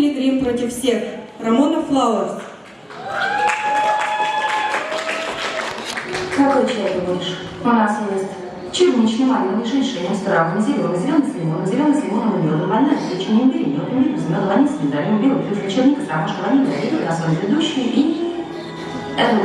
Пилигрим против всех. Рамона Флауэрс. Какой чай ты будешь? У нас есть черничный, малиновый, женьшень, стравный, зеленый, зеленый с лимоном, зеленый с лимоном и медом, ваниль, печенье, имбирь, мед, имбирь, без меда, ваниль с миндалем, белый плюс черника с ромашкой, ваниль, грибы, на своем ведущий и... Эрл